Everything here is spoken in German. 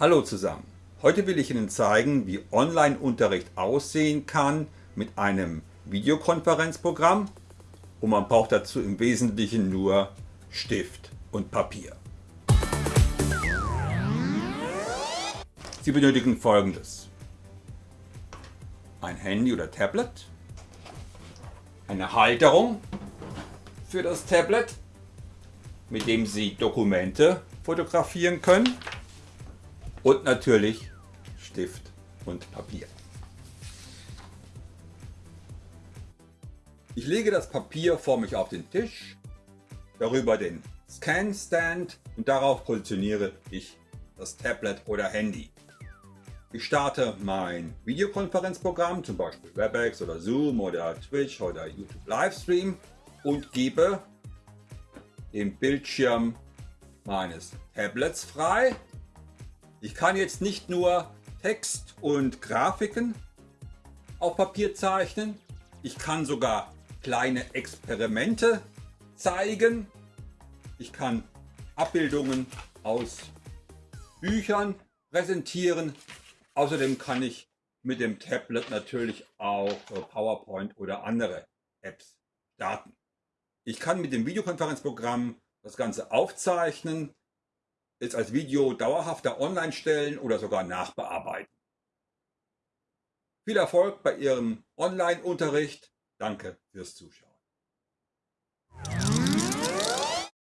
Hallo zusammen. Heute will ich Ihnen zeigen, wie Online-Unterricht aussehen kann mit einem Videokonferenzprogramm und man braucht dazu im Wesentlichen nur Stift und Papier. Sie benötigen folgendes. Ein Handy oder Tablet, eine Halterung für das Tablet, mit dem Sie Dokumente fotografieren können und natürlich Stift und Papier. Ich lege das Papier vor mich auf den Tisch, darüber den Scan Stand und darauf positioniere ich das Tablet oder Handy. Ich starte mein Videokonferenzprogramm, zum Beispiel Webex oder Zoom oder Twitch oder YouTube Livestream und gebe den Bildschirm meines Tablets frei ich kann jetzt nicht nur Text und Grafiken auf Papier zeichnen, ich kann sogar kleine Experimente zeigen. Ich kann Abbildungen aus Büchern präsentieren. Außerdem kann ich mit dem Tablet natürlich auch PowerPoint oder andere Apps starten. Ich kann mit dem Videokonferenzprogramm das Ganze aufzeichnen es als Video dauerhafter online stellen oder sogar nachbearbeiten. Viel Erfolg bei Ihrem Online-Unterricht. Danke fürs Zuschauen.